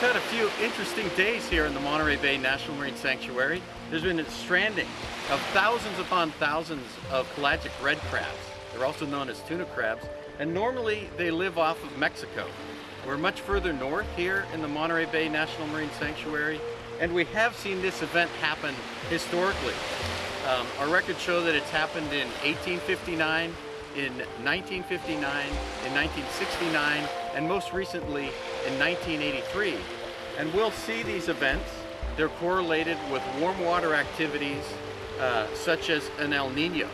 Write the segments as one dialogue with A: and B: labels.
A: had a few interesting days here in the Monterey Bay National Marine Sanctuary. There's been a stranding of thousands upon thousands of pelagic red crabs. They're also known as tuna crabs, and normally they live off of Mexico. We're much further north here in the Monterey Bay National Marine Sanctuary, and we have seen this event happen historically. Um, our records show that it's happened in 1859, in 1959, in 1969, and most recently in 1983. And we'll see these events. They're correlated with warm water activities uh, such as an El Nino.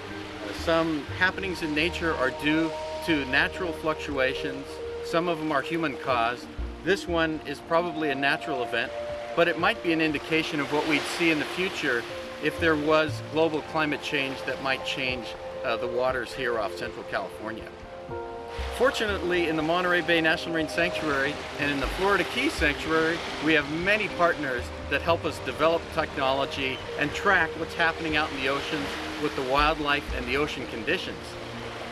A: Some happenings in nature are due to natural fluctuations. Some of them are human caused. This one is probably a natural event, but it might be an indication of what we'd see in the future if there was global climate change that might change uh, the waters here off Central California. Fortunately, in the Monterey Bay National Marine Sanctuary and in the Florida Keys Sanctuary, we have many partners that help us develop technology and track what's happening out in the oceans with the wildlife and the ocean conditions.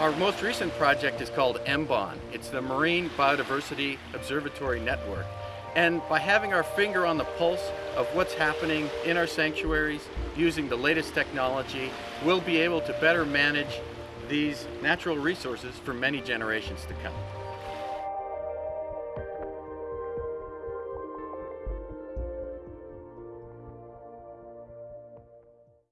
A: Our most recent project is called MBON. It's the Marine Biodiversity Observatory Network. And by having our finger on the pulse of what's happening in our sanctuaries, using the latest technology, we'll be able to better manage these natural resources for many generations to come.